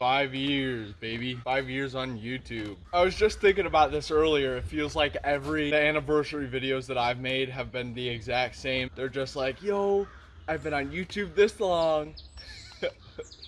Five years, baby. Five years on YouTube. I was just thinking about this earlier. It feels like every anniversary videos that I've made have been the exact same. They're just like, yo, I've been on YouTube this long.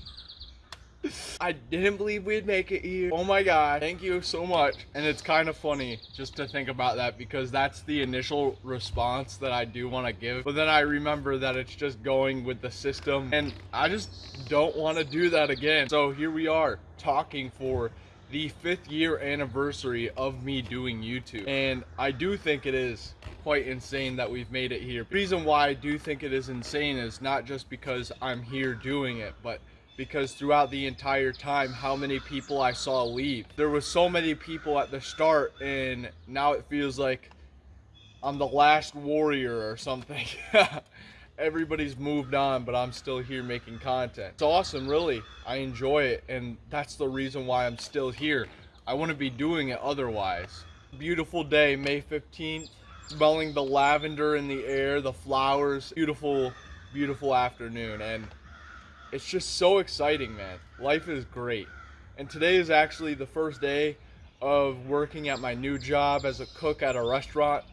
I didn't believe we'd make it here. Oh my god, thank you so much. And it's kind of funny just to think about that because that's the initial response that I do want to give. But then I remember that it's just going with the system and I just don't want to do that again. So here we are talking for the fifth year anniversary of me doing YouTube. And I do think it is quite insane that we've made it here. The reason why I do think it is insane is not just because I'm here doing it, but because throughout the entire time how many people I saw leave. There was so many people at the start and now it feels like I'm the last warrior or something. Everybody's moved on but I'm still here making content. It's awesome really. I enjoy it and that's the reason why I'm still here. I wouldn't be doing it otherwise. Beautiful day, May 15th. Smelling the lavender in the air, the flowers. Beautiful, beautiful afternoon and it's just so exciting, man. Life is great. And today is actually the first day of working at my new job as a cook at a restaurant,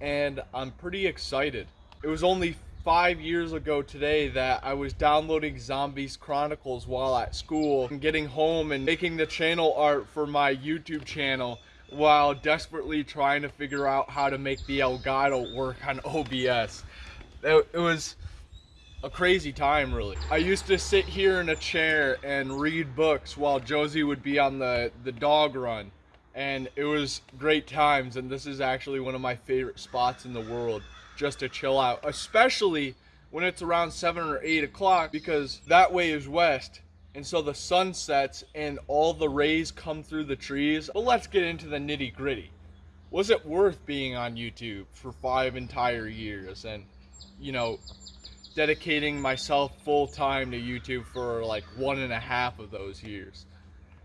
and I'm pretty excited. It was only five years ago today that I was downloading Zombies Chronicles while at school and getting home and making the channel art for my YouTube channel while desperately trying to figure out how to make the Elgato work on OBS. It, was a crazy time really. I used to sit here in a chair and read books while Josie would be on the, the dog run. And it was great times and this is actually one of my favorite spots in the world just to chill out. Especially when it's around 7 or 8 o'clock because that way is west and so the sun sets and all the rays come through the trees. But let's get into the nitty gritty. Was it worth being on YouTube for five entire years and, you know, dedicating myself full time to YouTube for like one and a half of those years.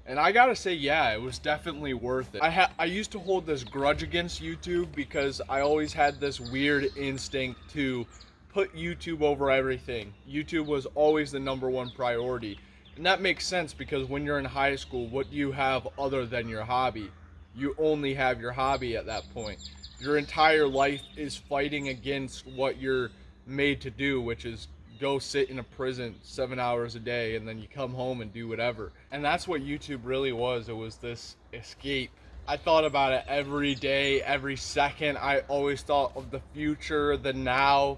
And I gotta say, yeah, it was definitely worth it. I I used to hold this grudge against YouTube because I always had this weird instinct to put YouTube over everything. YouTube was always the number one priority. And that makes sense because when you're in high school, what do you have other than your hobby? You only have your hobby at that point. Your entire life is fighting against what you're made to do, which is go sit in a prison seven hours a day and then you come home and do whatever. And that's what YouTube really was. It was this escape. I thought about it every day, every second. I always thought of the future, the now,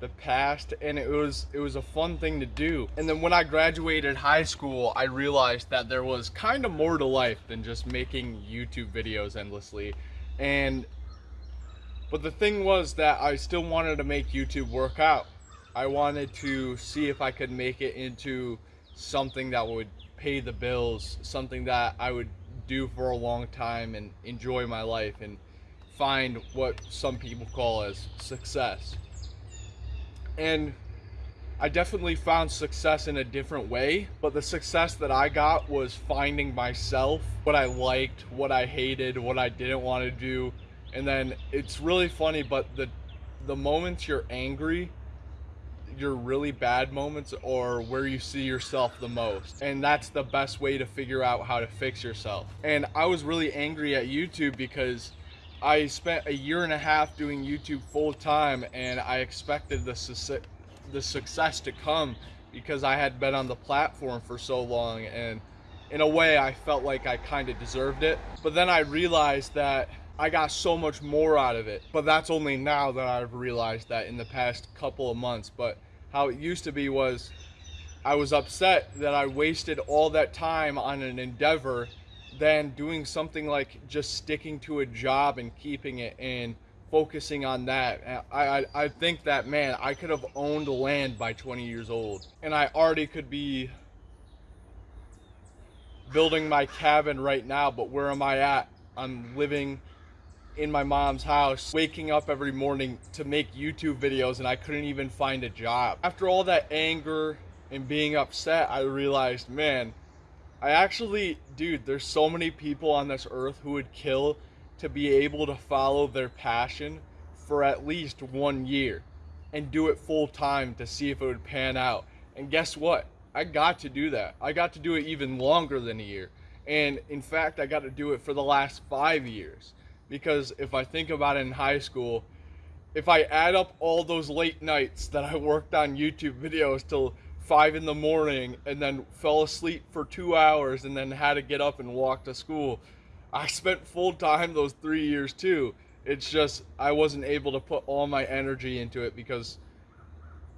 the past, and it was it was a fun thing to do. And then when I graduated high school, I realized that there was kind of more to life than just making YouTube videos endlessly. And but the thing was that I still wanted to make YouTube work out. I wanted to see if I could make it into something that would pay the bills, something that I would do for a long time and enjoy my life and find what some people call as success. And I definitely found success in a different way, but the success that I got was finding myself, what I liked, what I hated, what I didn't want to do, and then it's really funny but the the moments you're angry your really bad moments or where you see yourself the most. And that's the best way to figure out how to fix yourself. And i was really angry at youtube because i spent a year and a half doing youtube full time and i expected the su- the success to come because i had been on the platform for so long and in a way i felt like i kind of deserved it. But then i realized that I got so much more out of it. But that's only now that I've realized that in the past couple of months. But how it used to be was I was upset that I wasted all that time on an endeavor than doing something like just sticking to a job and keeping it and focusing on that. I, I, I think that, man, I could have owned land by 20 years old. And I already could be building my cabin right now, but where am I at? I'm living in my mom's house, waking up every morning to make YouTube videos and I couldn't even find a job. After all that anger and being upset, I realized, man, I actually, dude, there's so many people on this earth who would kill to be able to follow their passion for at least one year and do it full time to see if it would pan out. And guess what? I got to do that. I got to do it even longer than a year. And in fact, I got to do it for the last five years. Because if I think about it in high school, if I add up all those late nights that I worked on YouTube videos till five in the morning and then fell asleep for two hours and then had to get up and walk to school, I spent full time those three years too. It's just I wasn't able to put all my energy into it because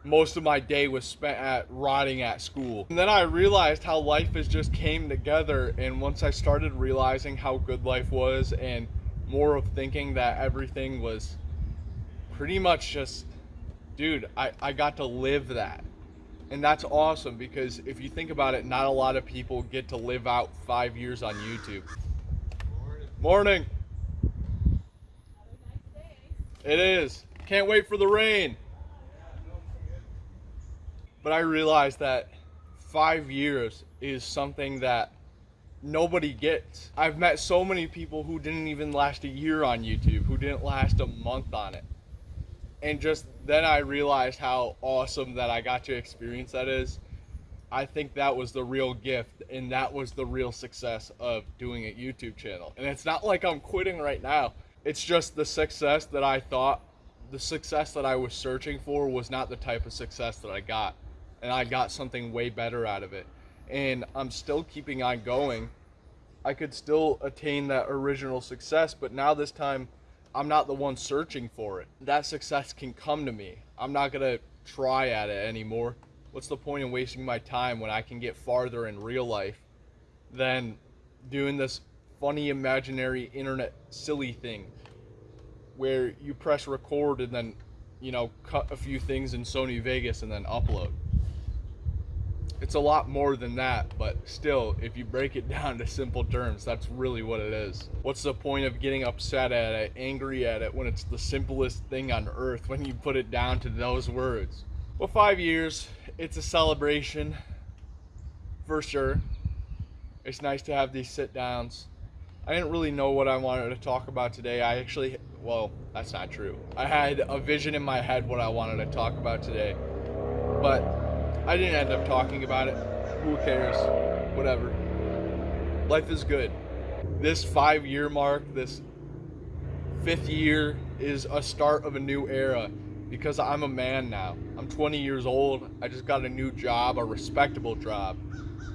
most of my day was spent at rotting at school. And then I realized how life has just came together and once I started realizing how good life was and more of thinking that everything was pretty much just dude, I, I got to live that. And that's awesome because if you think about it, not a lot of people get to live out five years on YouTube. Morning. It is. Can't wait for the rain. But I realized that five years is something that nobody gets. I've met so many people who didn't even last a year on YouTube, who didn't last a month on it. And just then I realized how awesome that I got to experience that is. I think that was the real gift and that was the real success of doing a YouTube channel. And it's not like I'm quitting right now. It's just the success that I thought, the success that I was searching for was not the type of success that I got. And I got something way better out of it. And I'm still keeping on going. I could still attain that original success, but now this time I'm not the one searching for it. That success can come to me. I'm not going to try at it anymore what's the point in wasting my time when I can get farther in real life than doing this funny imaginary internet silly thing where you press record and then you know cut a few things in Sony Vegas and then upload. It's a lot more than that, but still, if you break it down to simple terms, that's really what it is. What's the point of getting upset at it, angry at it, when it's the simplest thing on earth when you put it down to those words? Well, five years, it's a celebration for sure. It's nice to have these sit downs. I didn't really know what I wanted to talk about today. I actually, well, that's not true. I had a vision in my head what I wanted to talk about today, but I didn't end up talking about it. Who cares? Whatever. Life is good. This five year mark, this fifth year, is a start of a new era because I'm a man now. I'm 20 years old. I just got a new job, a respectable job,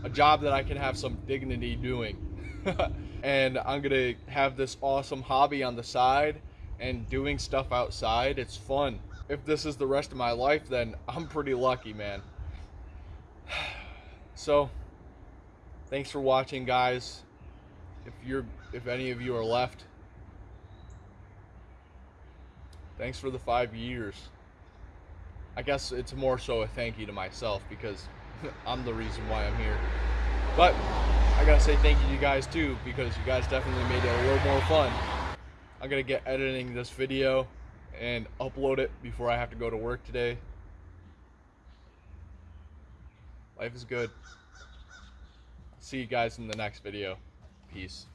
a job that I can have some dignity doing. and I'm going to have this awesome hobby on the side and doing stuff outside. It's fun. If this is the rest of my life, then I'm pretty lucky, man. So, thanks for watching, guys. If you're if any of you are left, Thanks for the five years. I guess it's more so a thank you to myself because I'm the reason why I'm here. But I gotta say thank you to you guys too because you guys definitely made it a little more fun. I'm gonna get editing this video and upload it before I have to go to work today. Life is good. See you guys in the next video. Peace.